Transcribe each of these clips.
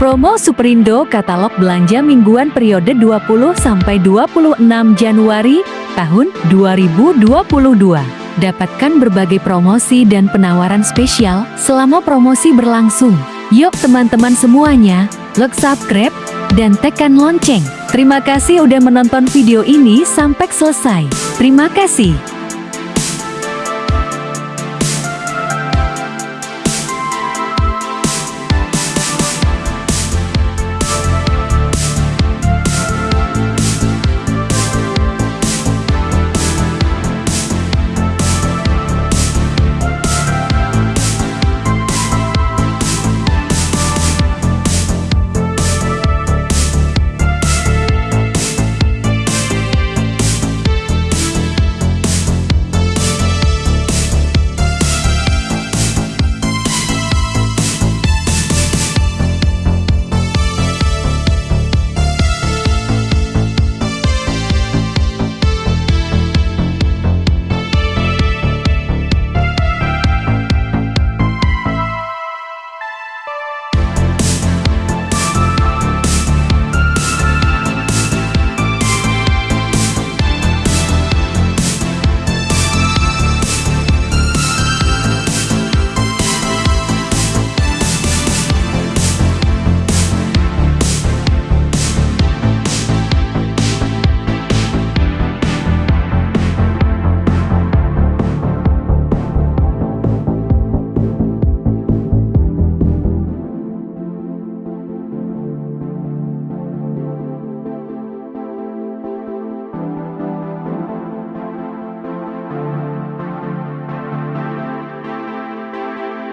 Promo Superindo katalog belanja mingguan periode 20 sampai 26 Januari tahun 2022. Dapatkan berbagai promosi dan penawaran spesial selama promosi berlangsung. Yuk teman-teman semuanya, like subscribe dan tekan lonceng. Terima kasih udah menonton video ini sampai selesai. Terima kasih.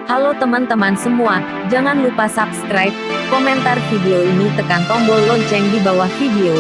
Halo teman-teman semua, jangan lupa subscribe, komentar video ini tekan tombol lonceng di bawah video.